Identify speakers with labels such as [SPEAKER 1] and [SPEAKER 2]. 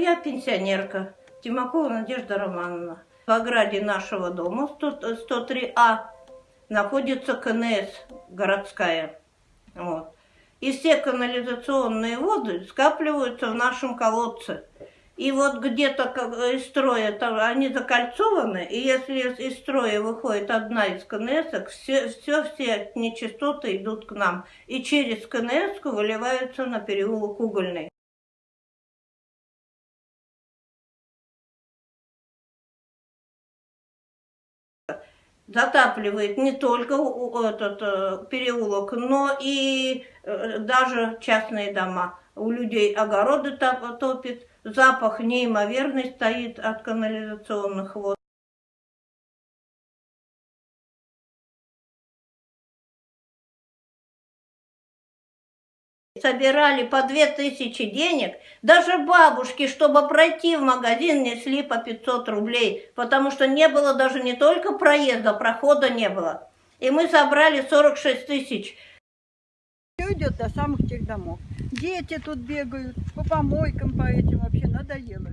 [SPEAKER 1] Я пенсионерка, Тимакова Надежда Романовна. В ограде нашего дома 100 103А находится КНС городская. Вот. И все канализационные воды скапливаются в нашем колодце. И вот где-то из строя там, они закольцованы, и если из строя выходит одна из КНС, все, все, все нечистоты идут к нам. И через КНС выливаются на переулок Угольный. Затапливает не только этот э, переулок, но и э, даже частные дома. У людей огороды топ- топит, запах неимоверный стоит от канализационных вод. Собирали по две тысячи денег, даже бабушки, чтобы пройти в магазин, несли по 500 рублей, потому что не было даже не только проезда, прохода не было. И мы собрали 46 тысяч.
[SPEAKER 2] Все идет до самых тех домов. Дети тут бегают, по помойкам по этим вообще надоело.